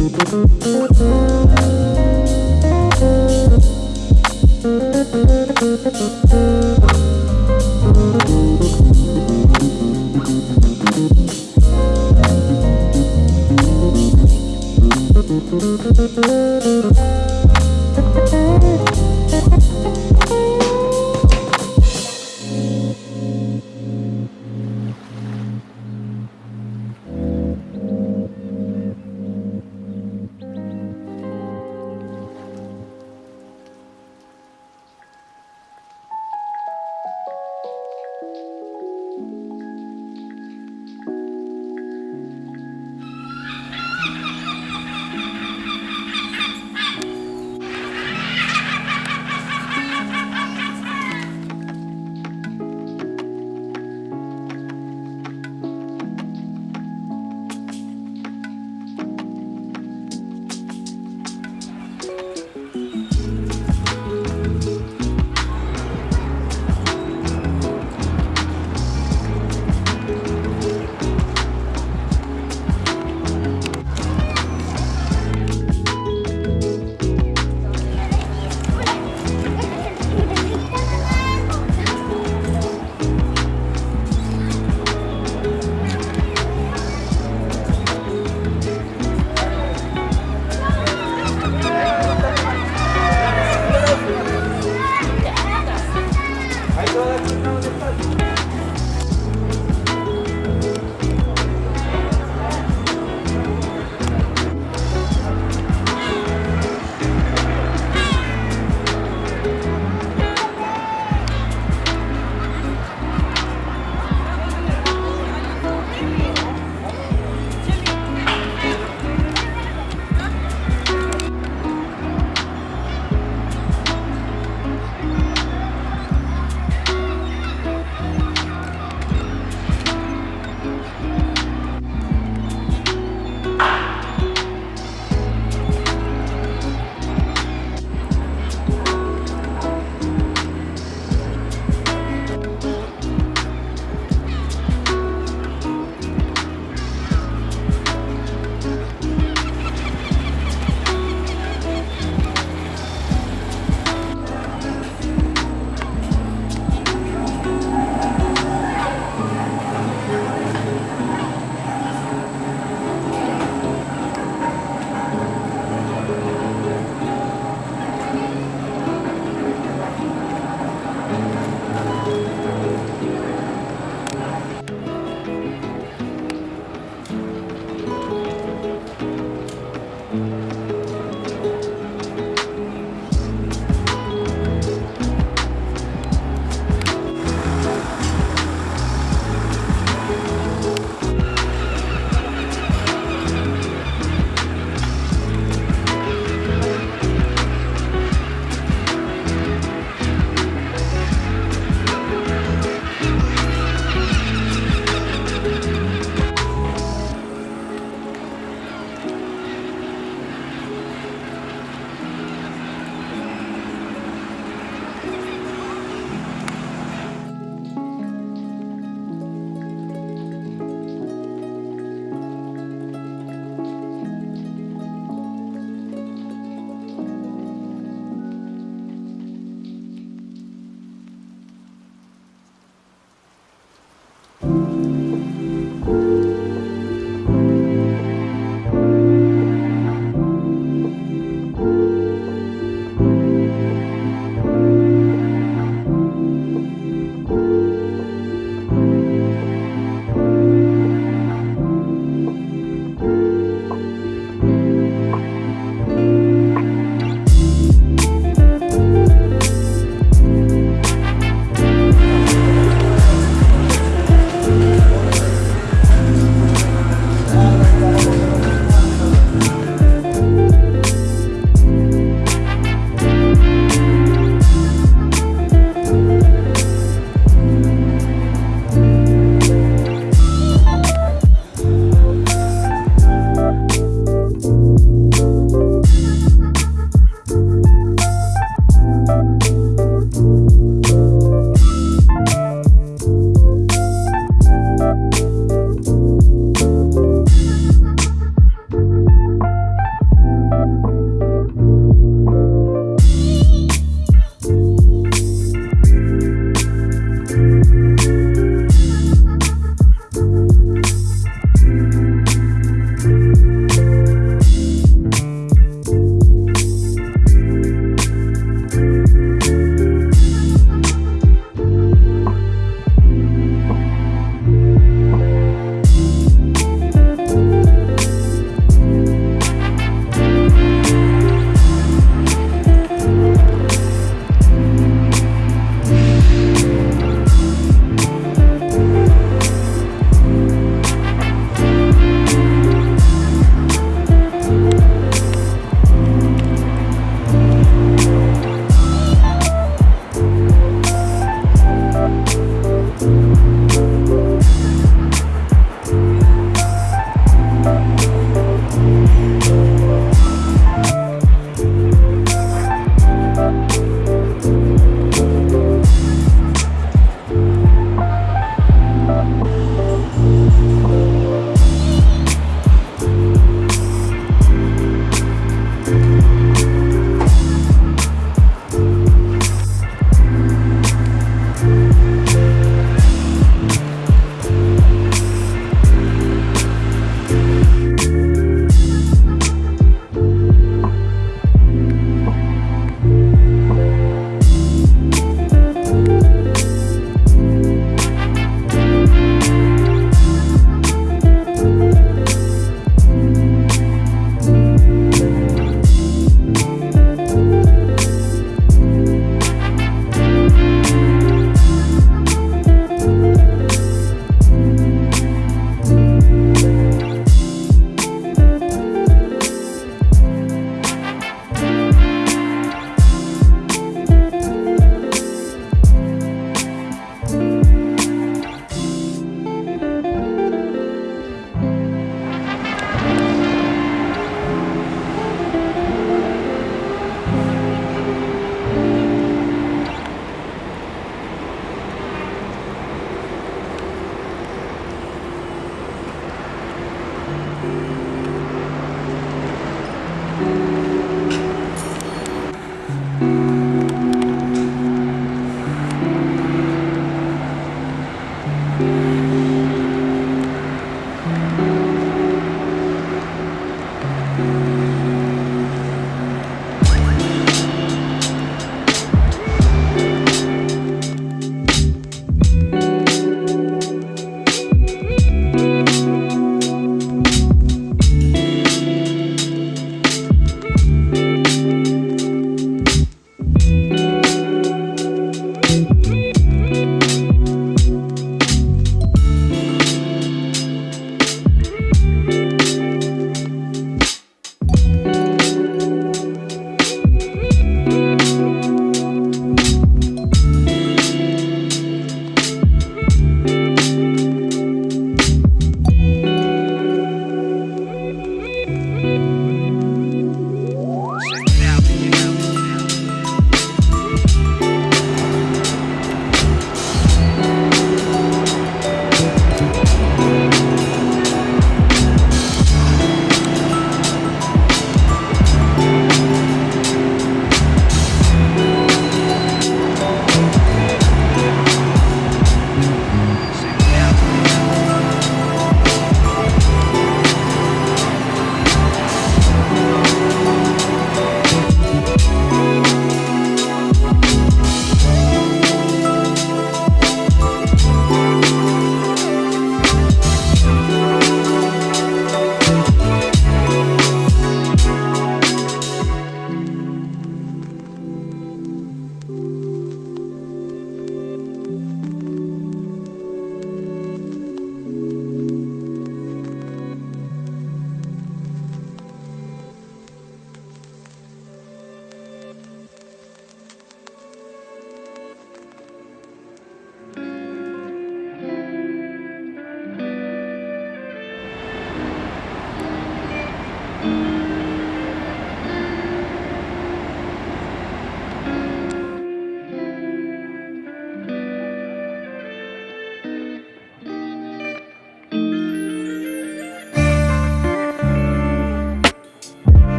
Thank